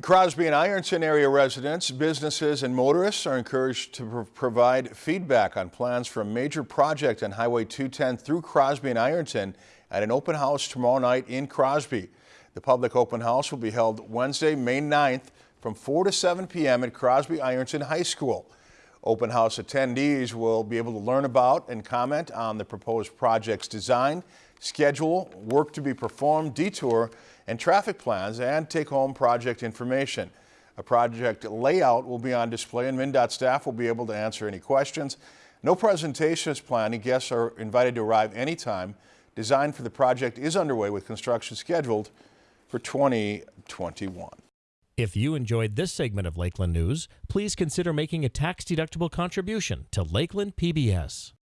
Crosby and Ironton area residents, businesses, and motorists are encouraged to pr provide feedback on plans for a major project on Highway 210 through Crosby and Ironton at an open house tomorrow night in Crosby. The public open house will be held Wednesday, May 9th from 4 to 7 p.m. at Crosby Ironton High School. Open house attendees will be able to learn about and comment on the proposed project's design, schedule, work to be performed, detour, and traffic plans and take home project information. A project layout will be on display and MnDOT staff will be able to answer any questions. No presentation is planned and guests are invited to arrive anytime. Design for the project is underway with construction scheduled for 2021. If you enjoyed this segment of Lakeland News, please consider making a tax-deductible contribution to Lakeland PBS.